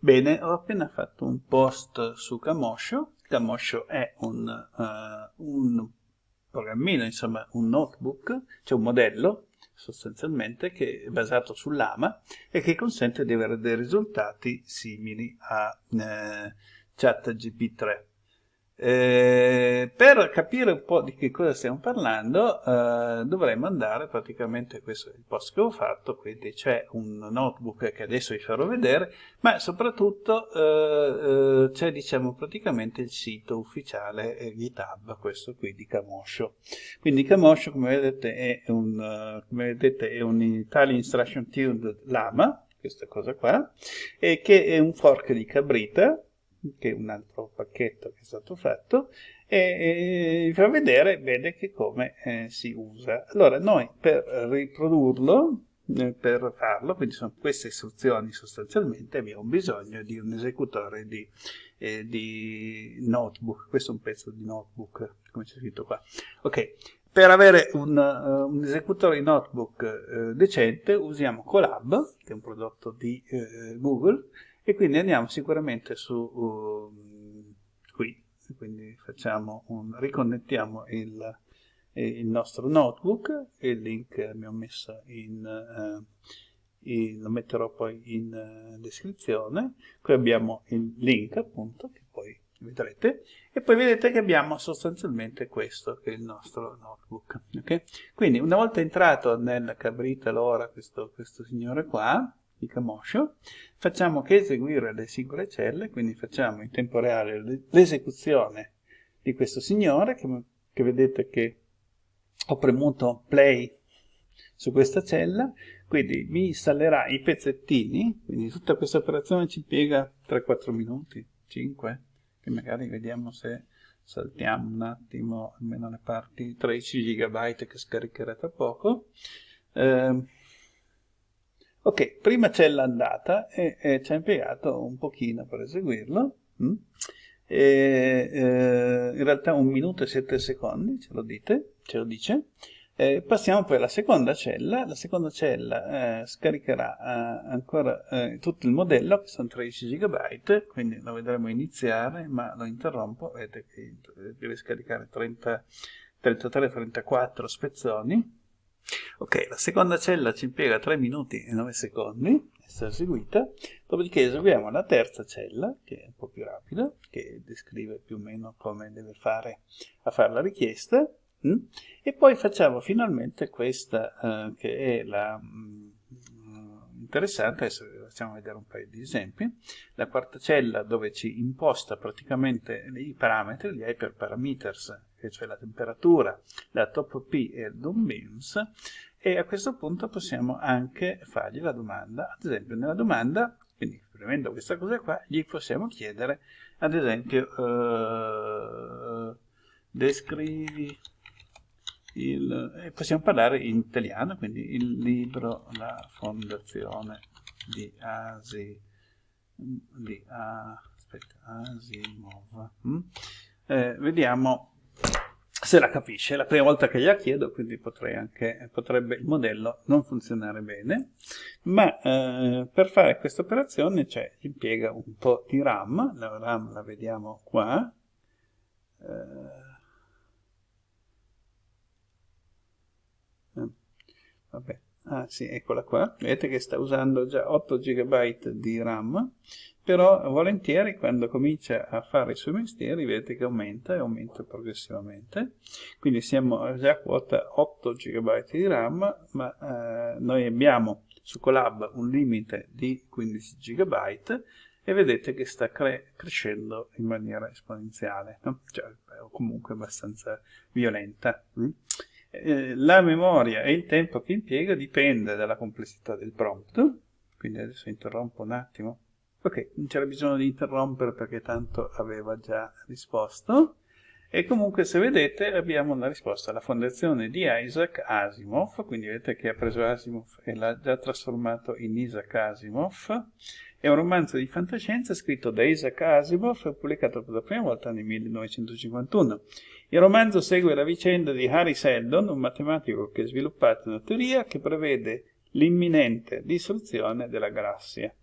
Bene, ho appena fatto un post su Camoscio. Camoscio è un, uh, un programmino, insomma un notebook, cioè un modello sostanzialmente che è basato sull'AMA e che consente di avere dei risultati simili a eh, ChatGP3. Eh, per capire un po' di che cosa stiamo parlando eh, dovremmo andare praticamente, questo è il post che ho fatto, quindi c'è un notebook che adesso vi farò vedere, ma soprattutto eh, eh c'è diciamo praticamente il sito ufficiale eh, GitHub, questo qui di Camoscio. Quindi Camoscio come vedete è un, uh, come vedete, è un Italian Instruction Tuned Lama, questa cosa qua, e che è un fork di Cabrita, che è un altro pacchetto che è stato fatto, e, vi fa vedere bene che come eh, si usa. Allora, noi per riprodurlo, eh, per farlo, quindi sono queste istruzioni sostanzialmente, abbiamo bisogno di un esecutore di, eh, di notebook, questo è un pezzo di notebook, come c'è scritto qua. Ok, per avere un, uh, un esecutore di notebook uh, decente usiamo Colab, che è un prodotto di uh, Google, e quindi andiamo sicuramente su uh, qui. Quindi facciamo un, riconnettiamo il, il, nostro notebook il link abbiamo messo in, uh, lo metterò poi in uh, descrizione. Qui abbiamo il link appunto che poi vedrete. E poi vedete che abbiamo sostanzialmente questo che è il nostro notebook okay? quindi una volta entrato nel cabrita l'ora questo, questo signore qua di Camoscio, facciamo che eseguire le singole celle, quindi facciamo in tempo reale l'esecuzione di questo signore, che, che vedete che ho premuto play su questa cella, quindi mi installerà i pezzettini, quindi tutta questa operazione ci impiega 3-4 minuti, 5, che magari vediamo se saltiamo un attimo almeno le parti 13 GB che scaricherà tra poco. Eh, Ok, prima c'è l'andata e, e ci ha impiegato un pochino per eseguirlo. Mm? E, eh, in realtà un minuto e sette secondi, ce lo, dite, ce lo dice. Eh, passiamo poi alla seconda cella. La seconda cella eh, scaricherà eh, ancora eh, tutto il modello, che sono 13 GB, quindi lo vedremo iniziare, ma lo interrompo. Vedete che deve scaricare 33-34 spezzoni Ok, la seconda cella ci impiega 3 minuti e 9 secondi essere eseguita, dopodiché eseguiamo la terza cella, che è un po' più rapida, che descrive più o meno come deve fare a fare la richiesta, mh? Mm? e poi facciamo finalmente questa, uh, che è la... Mh, mm, interessante, adesso facciamo vedere un paio di esempi, la quarta cella dove ci imposta praticamente i parametri, gli hyperparameters cioè la temperatura, la top P e il DOM beams, e a questo punto possiamo anche fargli la domanda, ad esempio nella domanda, quindi premendo questa cosa qua, gli possiamo chiedere, ad esempio, uh, descrivi il, e possiamo parlare in italiano, quindi il libro La fondazione di Asi, di aspetta, Asimov. Mm? Eh, vediamo se la capisce, è la prima volta che gliela chiedo, quindi anche, potrebbe il modello non funzionare bene, ma eh, per fare questa operazione cioè, impiega un po' di RAM, la RAM la vediamo qua, eh, vabbè, ah sì, eccola qua, vedete che sta usando già 8 GB di RAM, però volentieri quando comincia a fare i suoi mestieri vedete che aumenta e aumenta progressivamente quindi siamo già a quota 8 GB di RAM ma eh, noi abbiamo su Colab un limite di 15 GB e vedete che sta cre crescendo in maniera esponenziale no? cioè, comunque abbastanza violenta mm? Eh, la memoria e il tempo che impiega dipende dalla complessità del prompt quindi adesso interrompo un attimo Ok, non c'era bisogno di interrompere perché tanto aveva già risposto. E comunque se vedete abbiamo la risposta alla fondazione di Isaac Asimov, quindi vedete che ha preso Asimov e l'ha già trasformato in Isaac Asimov. È un romanzo di fantascienza scritto da Isaac Asimov e pubblicato per la prima volta nel 1951. Il romanzo segue la vicenda di Harry Seldon, un matematico che ha sviluppato una teoria che prevede l'imminente distruzione della galassia.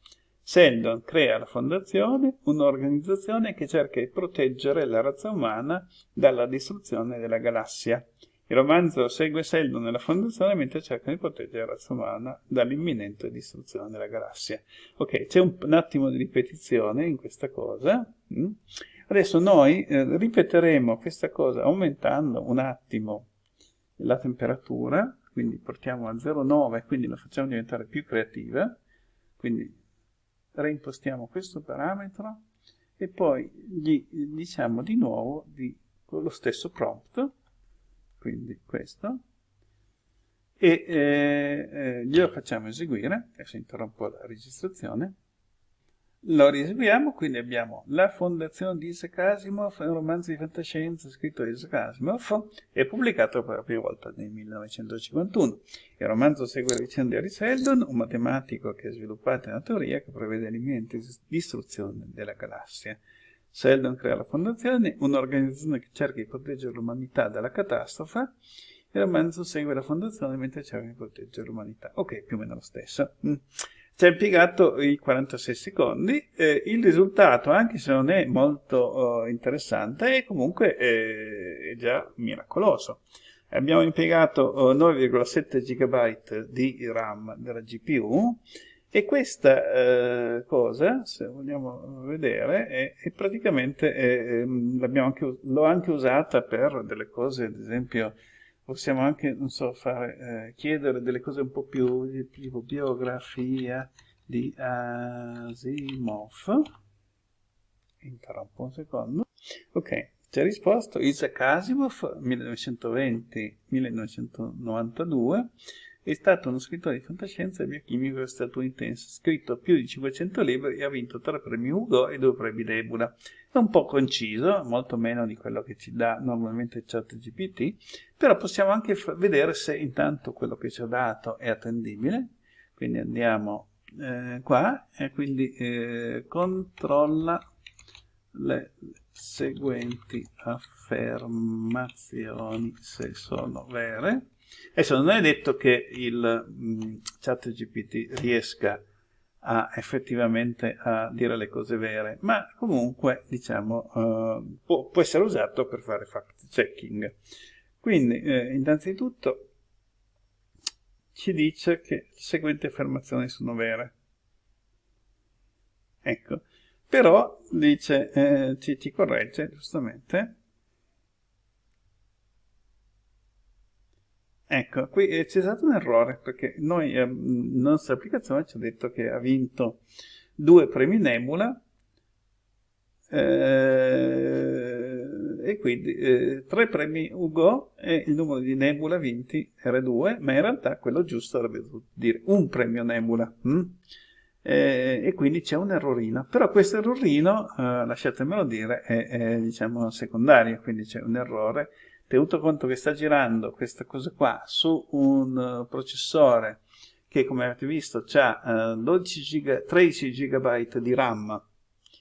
Seldon crea la fondazione, un'organizzazione che cerca di proteggere la razza umana dalla distruzione della galassia. Il romanzo segue Seldon nella fondazione mentre cerca di proteggere la razza umana dall'imminente distruzione della galassia. Ok, c'è un, un, attimo di ripetizione in questa cosa. Mm? Adesso noi eh, ripeteremo questa cosa aumentando un attimo la temperatura, quindi portiamo a 0,9, quindi la facciamo diventare più creativa, quindi reimpostiamo questo parametro e poi gli diciamo di nuovo di, con lo stesso prompt, quindi questo, e eh, eh, glielo facciamo eseguire, adesso interrompo la registrazione, lo rieseguiamo, quindi abbiamo La fondazione di Isaac Asimov, un romanzo di fantascienza scritto da Isaac Asimov e pubblicato per la prima volta nel 1951. Il romanzo segue la vicenda di Harry Seldon, un matematico che ha sviluppato una teoria che prevede l'imminente distruzione della galassia. Seldon crea la fondazione, un'organizzazione che cerca di proteggere l'umanità dalla catastrofe, il romanzo segue la fondazione mentre cerca di proteggere l'umanità. Ok, più o meno lo stesso. Mm ci ha impiegato i 46 secondi, eh, il risultato, anche se non è molto uh, interessante, è comunque eh, è già miracoloso. Abbiamo impiegato uh, 9,7 GB di RAM della GPU e questa uh, cosa, se vogliamo vedere, è, è praticamente, anche, l'ho anche usata per delle cose, ad esempio, possiamo anche, non so, fare, eh, chiedere delle cose un po' più tipo biografia di Asimov. Interrompo un secondo. Ok, ci ha risposto Isaac Asimov, 1920-1992, è stato uno scrittore di fantascienza e biochimico statunitense, scritto più di 500 libri e ha vinto tre premi Hugo e due premi Nebula. È un po' conciso, molto meno di quello che ci dà normalmente ChatGPT, però possiamo anche vedere se intanto quello che ci ha dato è attendibile. Quindi andiamo eh, qua e quindi eh, controlla le seguenti affermazioni se sono vere Adesso non è detto che il mh, chat GPT riesca a, effettivamente a dire le cose vere, ma comunque diciamo, uh, può, può, essere usato per fare fact checking. Quindi, eh, innanzitutto, ci dice che le seguenti affermazioni sono vere. Ecco, però dice, eh, ci, ci corregge giustamente Ecco, qui eh, c'è stato un errore perché noi, eh, la nostra applicazione ci ha detto che ha vinto due premi Nebula eh, e quindi eh, tre premi Ugo e il numero di Nebula vinti era due, ma in realtà quello giusto avrebbe dovuto dire un premio Nebula. Hm? e quindi c'è un errorino. Però questo errorino, eh, lasciatemelo dire, è, è diciamo secondario, quindi c'è un errore tenuto conto che sta girando questa cosa qua su un uh, processore che come avete visto ha uh, giga, 13 GB di RAM,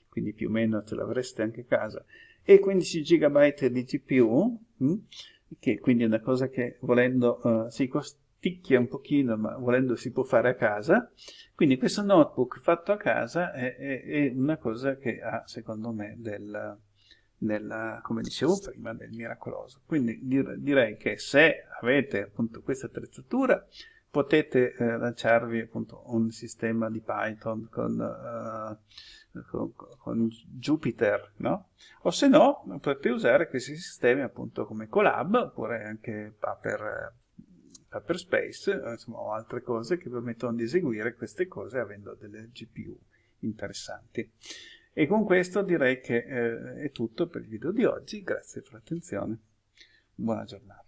quindi più o meno ce l'avreste anche a casa, e 15 GB di GPU, mh, hm, che quindi è una cosa che volendo uh, si costicchia un pochino, ma volendo si può fare a casa. Quindi questo notebook fatto a casa è, è, è una cosa che ha, secondo me, del del, come dicevo prima, del miracoloso. Quindi dir, direi che se avete appunto questa attrezzatura potete eh, lanciarvi appunto un sistema di Python con, uh, con, con Jupyter, no? O se no potete usare questi sistemi appunto come Colab oppure anche Paper, Paper Space, insomma, o altre cose che permettono di eseguire queste cose avendo delle GPU interessanti. E con questo direi che eh, è tutto per il video di oggi, grazie per l'attenzione, buona giornata.